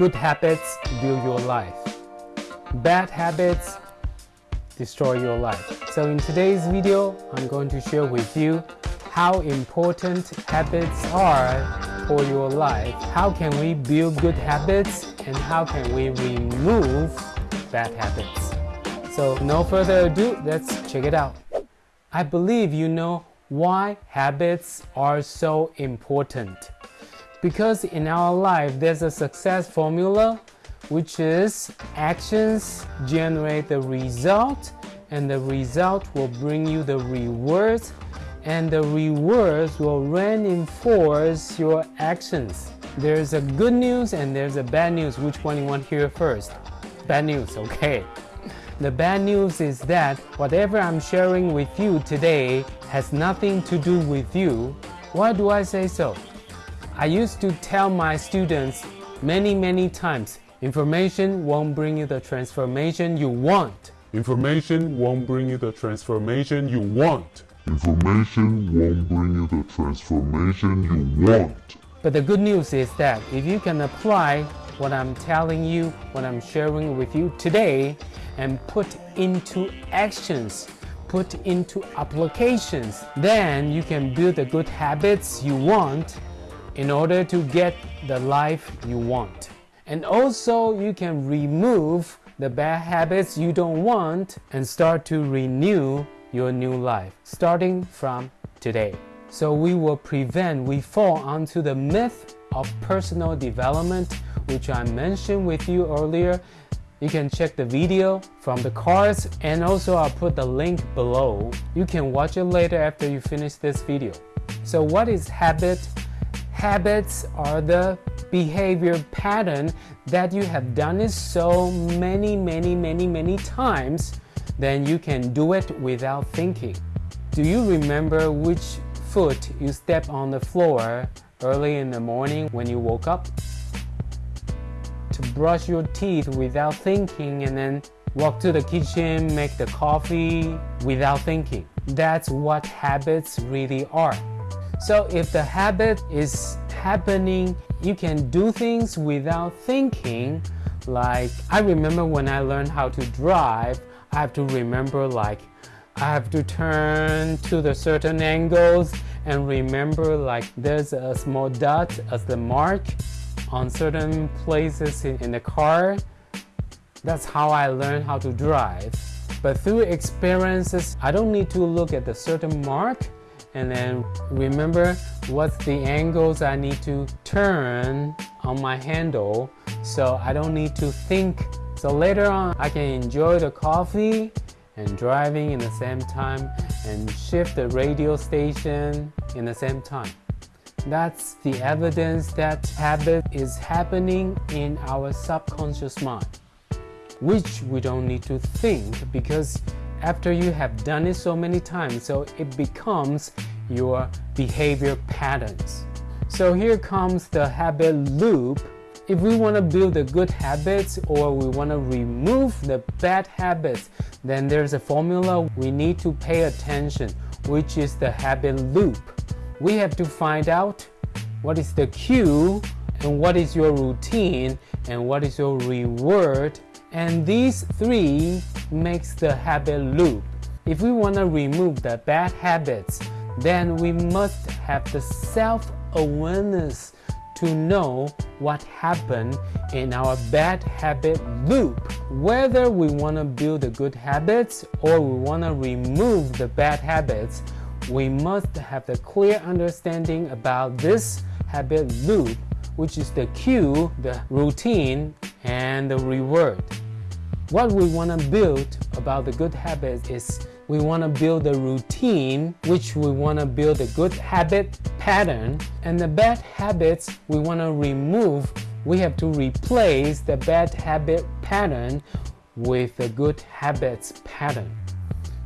Good habits build your life. Bad habits destroy your life. So in today's video, I'm going to share with you how important habits are for your life. How can we build good habits and how can we remove bad habits? So no further ado, let's check it out. I believe you know why habits are so important. Because in our life, there's a success formula which is actions generate the result and the result will bring you the rewards and the rewards will reinforce your actions. There's a good news and there's a bad news. Which one you want to hear first? Bad news, okay. The bad news is that whatever I'm sharing with you today has nothing to do with you. Why do I say so? I used to tell my students many many times, information won't bring you the transformation you want. Information won't bring you the transformation you want. Information won't bring you the transformation you want. But the good news is that if you can apply what I'm telling you, what I'm sharing with you today, and put into actions, put into applications, then you can build the good habits you want in order to get the life you want. And also you can remove the bad habits you don't want and start to renew your new life starting from today. So we will prevent we fall onto the myth of personal development which I mentioned with you earlier. You can check the video from the cards and also I'll put the link below. You can watch it later after you finish this video. So what is habit? Habits are the behavior pattern that you have done it so many, many, many, many times, then you can do it without thinking. Do you remember which foot you step on the floor early in the morning when you woke up? To brush your teeth without thinking and then walk to the kitchen, make the coffee without thinking. That's what habits really are. So if the habit is happening, you can do things without thinking. Like I remember when I learned how to drive, I have to remember like I have to turn to the certain angles and remember like there's a small dot as the mark on certain places in the car. That's how I learned how to drive. But through experiences, I don't need to look at the certain mark and then remember what's the angles I need to turn on my handle so I don't need to think. So later on I can enjoy the coffee and driving in the same time and shift the radio station in the same time. That's the evidence that habit is happening in our subconscious mind, which we don't need to think because after you have done it so many times, so it becomes your behavior patterns. So here comes the habit loop. If we want to build the good habits or we want to remove the bad habits, then there's a formula we need to pay attention, which is the habit loop. We have to find out what is the cue and what is your routine and what is your reward and these three makes the habit loop. If we want to remove the bad habits, then we must have the self-awareness to know what happened in our bad habit loop. Whether we want to build the good habits or we want to remove the bad habits, we must have the clear understanding about this habit loop, which is the cue, the routine, and the reward. What we want to build about the good habits is we want to build a routine, which we want to build a good habit pattern, and the bad habits we want to remove. We have to replace the bad habit pattern with the good habits pattern.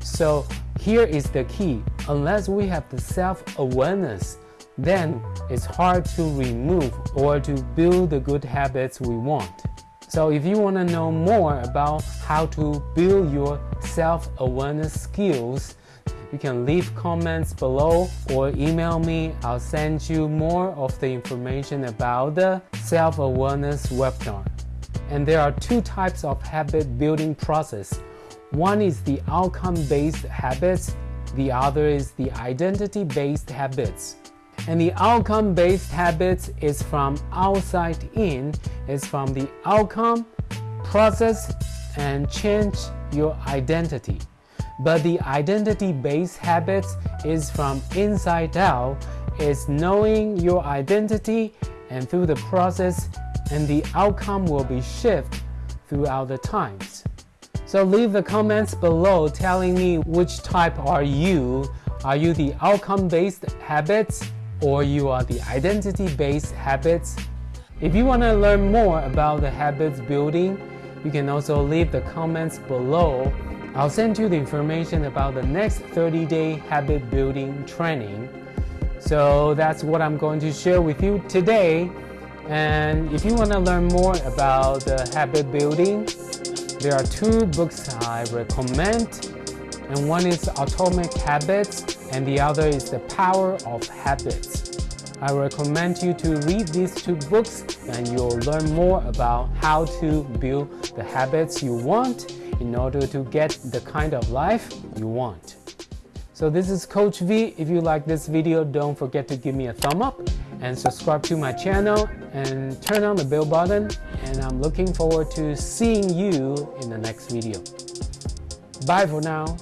So here is the key. Unless we have the self-awareness, then it's hard to remove or to build the good habits we want. So if you want to know more about how to build your self-awareness skills, You can leave comments below or email me. I'll send you more of the information about the self awareness webinar. And there are two types of habit building process. One is the outcome based habits, the other is the identity based habits. And the outcome based habits is from outside in, is from the outcome, process, and change your identity. But the identity based habits is from inside out, is knowing your identity and through the process, and the outcome will be shift throughout the times. So leave the comments below telling me which type are you. Are you the outcome based habits or you are the identity based habits? If you want to learn more about the habits building, you can also leave the comments below. I'll send you the information about the next 30 day habit building training. So that's what I'm going to share with you today. And if you want to learn more about the habit building, there are two books I recommend. And one is Atomic Habits, and the other is The Power of Habits. I recommend you to read these two books and you'll learn more about how to build the habits you want in order to get the kind of life you want. So this is Coach V. If you like this video, don't forget to give me a thumb up and subscribe to my channel and turn on the bell button and I'm looking forward to seeing you in the next video. Bye for now.